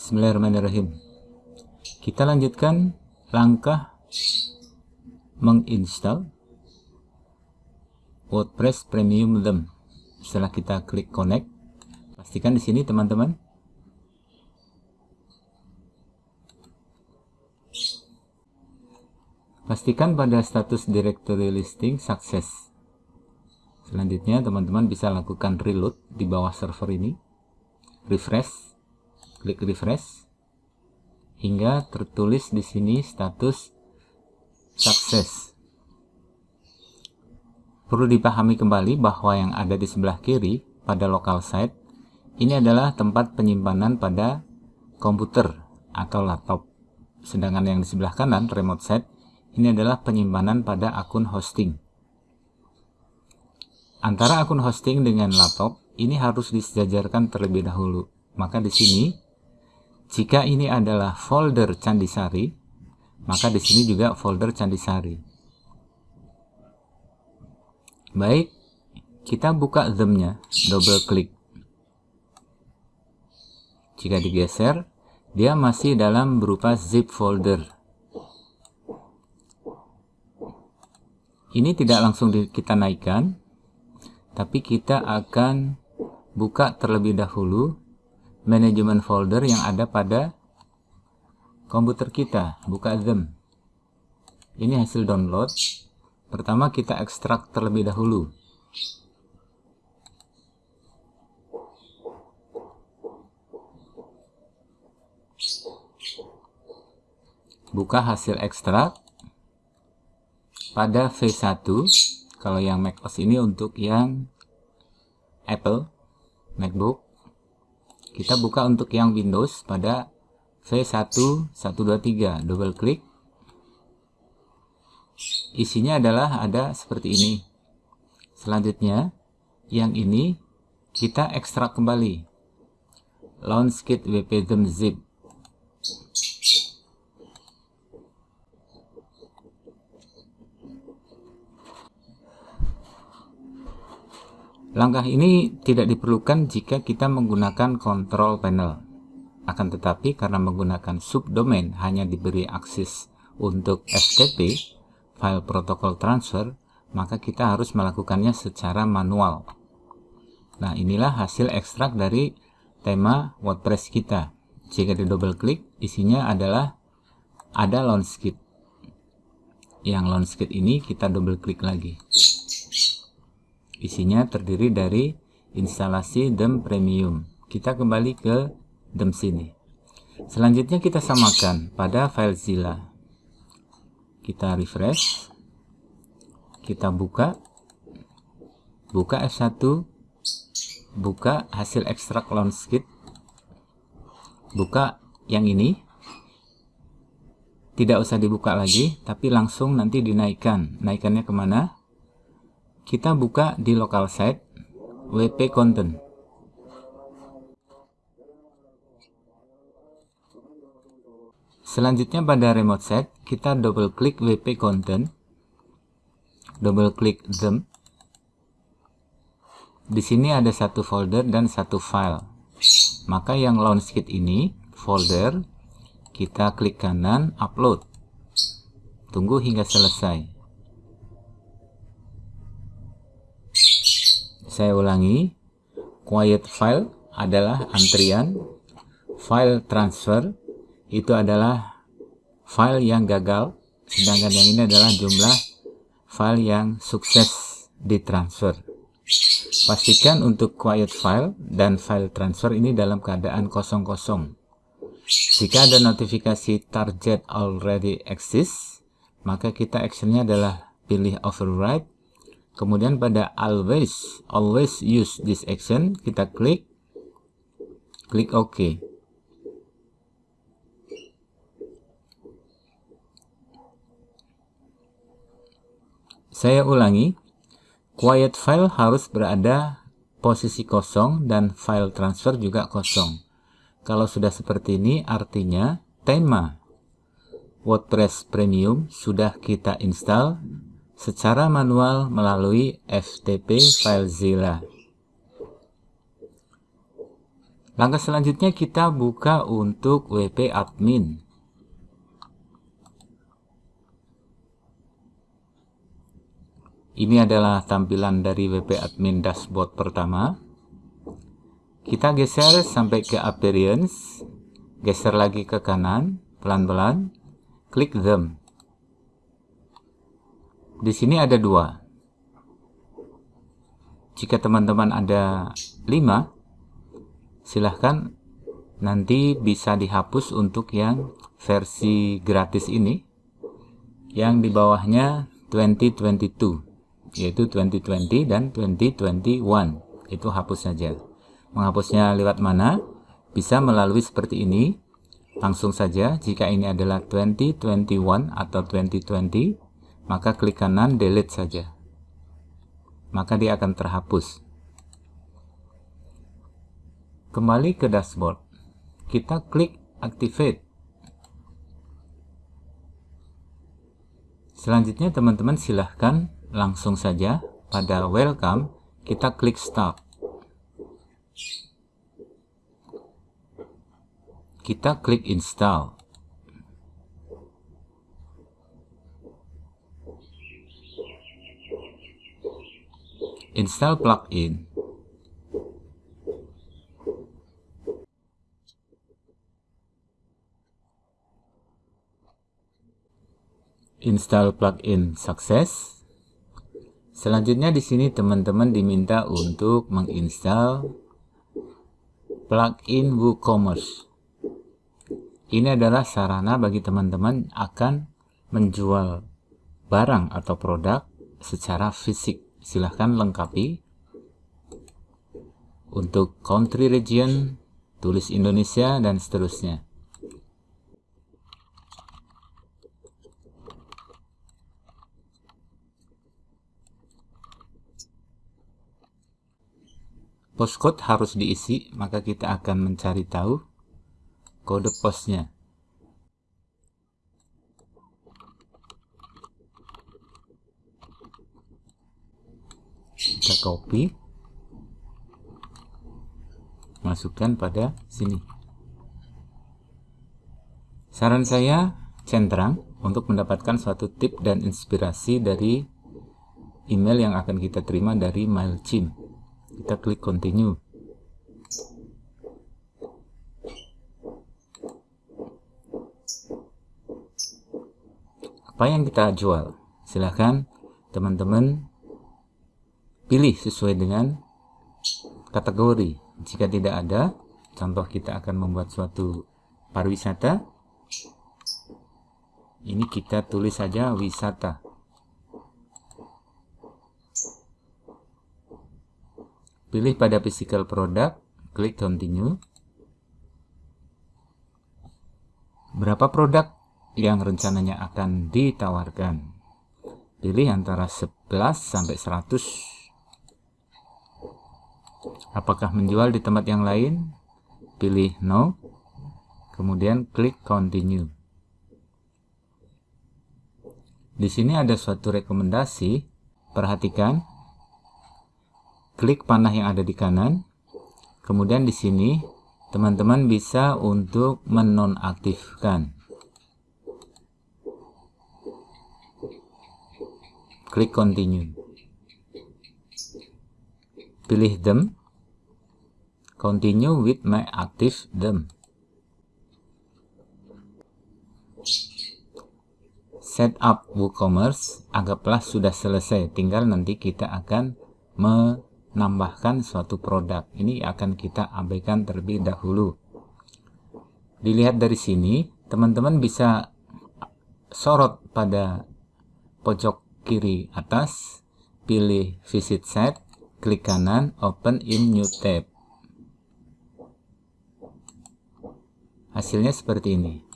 Bismillahirrahmanirrahim. Kita lanjutkan langkah menginstal WordPress Premium Theme. Setelah kita klik connect, pastikan di sini teman-teman Pastikan pada status directory listing sukses. Selanjutnya teman-teman bisa lakukan reload di bawah server ini. Refresh klik refresh hingga tertulis di sini status sukses. Perlu dipahami kembali bahwa yang ada di sebelah kiri pada local site ini adalah tempat penyimpanan pada komputer atau laptop. Sedangkan yang di sebelah kanan remote site ini adalah penyimpanan pada akun hosting. Antara akun hosting dengan laptop ini harus disejajarkan terlebih dahulu. Maka di sini jika ini adalah folder Candisari, maka di sini juga folder Candisari. Baik, kita buka them-nya, double klik. Jika digeser, dia masih dalam berupa zip folder. Ini tidak langsung kita naikkan, tapi kita akan buka terlebih dahulu manajemen folder yang ada pada komputer kita buka them ini hasil download. Pertama kita ekstrak terlebih dahulu. Buka hasil ekstrak pada V1 kalau yang macOS ini untuk yang Apple MacBook kita buka untuk yang Windows pada V1123 double klik. Isinya adalah ada seperti ini. Selanjutnya yang ini kita ekstrak kembali. Launchkit wp zip Langkah ini tidak diperlukan jika kita menggunakan control panel. Akan tetapi karena menggunakan subdomain hanya diberi akses untuk FTP, file protocol transfer, maka kita harus melakukannya secara manual. Nah, inilah hasil ekstrak dari tema WordPress kita. Jika di double klik, isinya adalah ada launch kit. Yang launch kit ini kita double klik lagi. Isinya terdiri dari instalasi DEM Premium. Kita kembali ke DEM sini. Selanjutnya kita samakan pada file Zilla. Kita refresh. Kita buka. Buka F1. Buka hasil ekstrak launch kit. Buka yang ini. Tidak usah dibuka lagi, tapi langsung nanti dinaikkan. Naikannya ke mana? Kita buka di local site wp content selanjutnya pada remote site kita double klik wp content double klik them. Di sini ada satu folder dan satu file. Maka yang launch kit ini folder kita klik kanan upload. Tunggu hingga selesai Saya ulangi, quiet file adalah antrian, file transfer itu adalah file yang gagal, sedangkan yang ini adalah jumlah file yang sukses ditransfer. Pastikan untuk quiet file dan file transfer ini dalam keadaan kosong-kosong. Jika ada notifikasi target already exists, maka kita actionnya adalah pilih override kemudian pada always always use this action kita klik klik OK. Saya ulangi quiet file harus berada posisi kosong dan file transfer juga kosong. Kalau sudah seperti ini artinya tema WordPress Premium sudah kita install secara manual melalui FTP FileZilla. Langkah selanjutnya kita buka untuk WP admin. Ini adalah tampilan dari WP admin dashboard pertama. Kita geser sampai ke appearance, geser lagi ke kanan, pelan-pelan, klik them. Di sini ada dua. Jika teman-teman ada lima, silahkan nanti bisa dihapus untuk yang versi gratis ini yang di bawahnya 2022 yaitu 2020 dan 2021 itu hapus saja. Menghapusnya lewat mana? Bisa melalui seperti ini. Langsung saja jika ini adalah 2021 atau 2020 maka klik kanan delete saja maka dia akan terhapus Kembali ke dashboard. Kita klik activate. Selanjutnya teman-teman silahkan langsung saja pada welcome kita klik start. Kita klik install. Install plugin. install plugin sukses. Selanjutnya di sini teman-teman diminta untuk menginstal plugin WooCommerce. Ini adalah sarana bagi teman-teman akan menjual barang atau produk secara fisik. Silahkan lengkapi. Untuk country region, tulis Indonesia, dan seterusnya. postcode harus diisi, maka kita akan mencari tahu kode posnya. Kita copy, masukkan pada sini. Saran saya, centrang untuk mendapatkan suatu tip dan inspirasi dari email yang akan kita terima dari MailChimp. Kita klik continue. Apa yang kita jual? Silahkan teman-teman pilih sesuai dengan kategori jika tidak ada contoh kita akan membuat suatu pariwisata ini kita tulis saja wisata Pilih pada physical product, klik continue. Berapa produk yang rencananya akan ditawarkan? Pilih antara 11 sampai 100. Apakah menjual di tempat yang lain? Pilih no. Kemudian klik continue. Di sini ada suatu rekomendasi. Perhatikan klik panah yang ada di kanan. Kemudian di sini teman-teman bisa untuk menonaktifkan. Klik continue. Pilih them. Continue with my active them. Setup WooCommerce anggaplah sudah selesai. Tinggal nanti kita akan me nambahkan suatu produk. Ini akan kita abaikan terlebih dahulu. Dilihat dari sini, teman-teman bisa sorot pada pojok kiri atas, pilih visit site, klik kanan, open in new tab. Hasilnya seperti ini.